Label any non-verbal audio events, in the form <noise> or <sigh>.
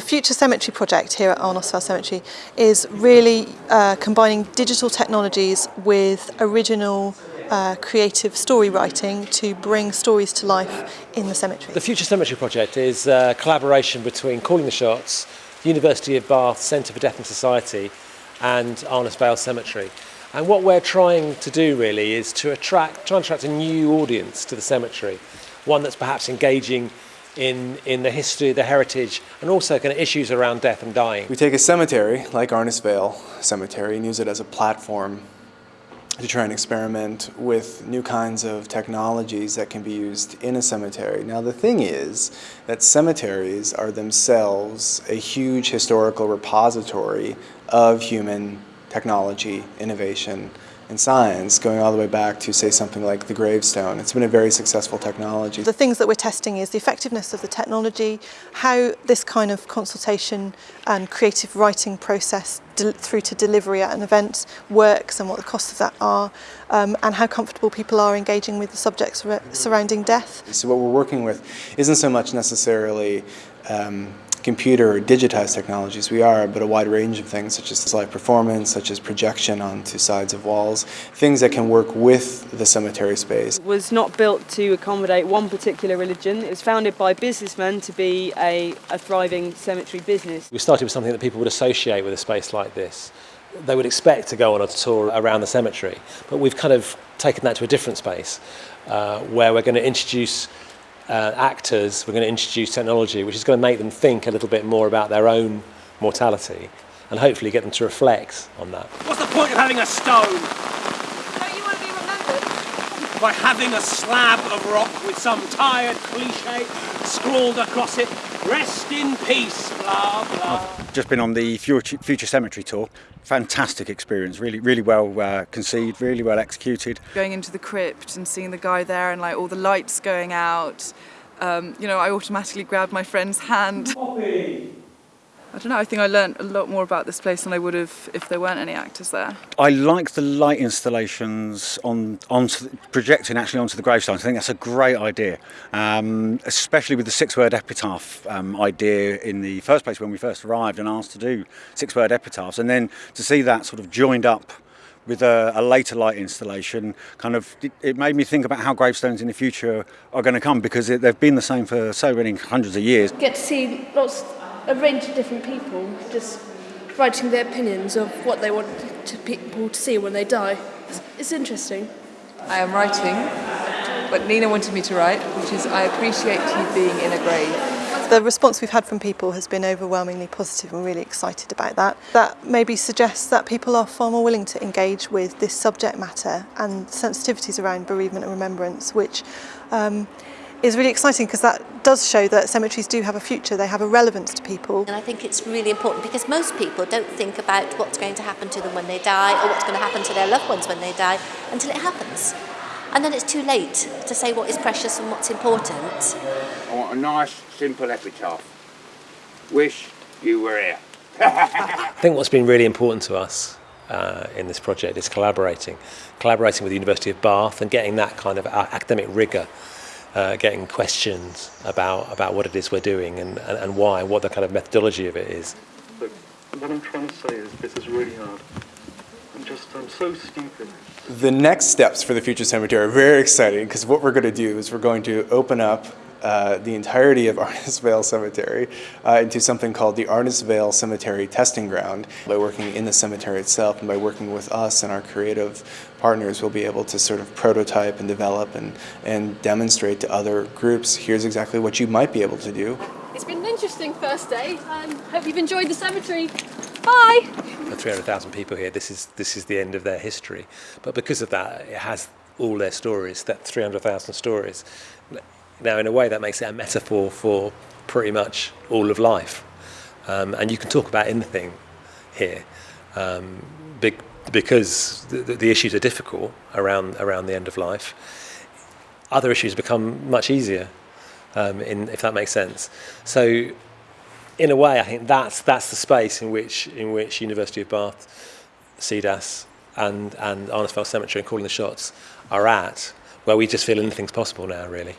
Future Cemetery project here at Arnos Vale Cemetery is really uh, combining digital technologies with original uh, creative story writing to bring stories to life in the cemetery. The Future Cemetery project is a collaboration between Calling the Shots, the University of Bath Centre for Death and Society and Arnos Vale Cemetery. And what we're trying to do really is to attract, try and attract a new audience to the cemetery, one that's perhaps engaging in, in the history, the heritage, and also kind of issues around death and dying. We take a cemetery, like Arnos Vale Cemetery, and use it as a platform to try and experiment with new kinds of technologies that can be used in a cemetery. Now the thing is that cemeteries are themselves a huge historical repository of human technology, innovation, and science, going all the way back to, say, something like the gravestone. It's been a very successful technology. The things that we're testing is the effectiveness of the technology, how this kind of consultation and creative writing process through to delivery at an event works and what the costs of that are, um, and how comfortable people are engaging with the subjects surrounding death. So what we're working with isn't so much necessarily um, computer or digitized technologies we are, but a wide range of things such as live performance, such as projection onto sides of walls, things that can work with the cemetery space. It was not built to accommodate one particular religion. It was founded by businessmen to be a, a thriving cemetery business. We started with something that people would associate with a space like this. They would expect to go on a tour around the cemetery, but we've kind of taken that to a different space uh, where we're going to introduce uh, actors, we're going to introduce technology which is going to make them think a little bit more about their own mortality and hopefully get them to reflect on that. What's the point of having a stone? Don't you want to be remembered? By having a slab of rock with some tired cliche scrawled across it, rest in peace, blah, blah. I've just been on the Future, Future Cemetery tour. Fantastic experience, really, really well uh, conceived, really well executed. Going into the crypt and seeing the guy there and like all the lights going out, um, you know, I automatically grabbed my friend's hand. Poppy. I don't know, I think I learned a lot more about this place than I would have if there weren't any actors there. I like the light installations on onto projecting actually onto the gravestones. I think that's a great idea, um, especially with the six-word epitaph um, idea in the first place when we first arrived and asked to do six-word epitaphs, and then to see that sort of joined up with a, a, later light installation kind of it made me think about how gravestones in the future are going to come because it, they've been the same for so many hundreds of years. Get to see lots a range of different people just writing their opinions of what they want to people to see when they die. It's, it's interesting. I am writing what Nina wanted me to write, which is I appreciate you being in a grave. The response we've had from people has been overwhelmingly positive and really excited about that. That maybe suggests that people are far more willing to engage with this subject matter and sensitivities around bereavement and remembrance, which um, is really exciting because that does show that cemeteries do have a future, they have a relevance to people. And I think it's really important because most people don't think about what's going to happen to them when they die or what's going to happen to their loved ones when they die until it happens. And then it's too late to say what is precious and what's important. I want a nice, simple epitaph. Wish you were here. <laughs> I think what's been really important to us uh, in this project is collaborating. Collaborating with the University of Bath and getting that kind of academic rigour uh, getting questions about, about what it is we're doing and, and, and why, what the kind of methodology of it is. Look, what I'm trying to say is this is really hard. I'm just, I'm so stupid. The next steps for the Future Cemetery are very exciting because what we're going to do is we're going to open up uh, the entirety of <laughs> Arnos Vale Cemetery uh, into something called the Arnos Vale Cemetery Testing Ground. By working in the cemetery itself and by working with us and our creative partners, we'll be able to sort of prototype and develop and, and demonstrate to other groups, here's exactly what you might be able to do. It's been an interesting first day. Um, hope you've enjoyed the cemetery. Bye! For 300,000 people here, this is, this is the end of their history. But because of that, it has all their stories, that 300,000 stories. Now, in a way, that makes it a metaphor for pretty much all of life. Um, and you can talk about anything here um, big, because the, the issues are difficult around, around the end of life. Other issues become much easier, um, in, if that makes sense. So, in a way, I think that's, that's the space in which, in which University of Bath, CDAS, and, and Arnos Vale Cemetery and Calling the Shots are at, where we just feel anything's possible now, really.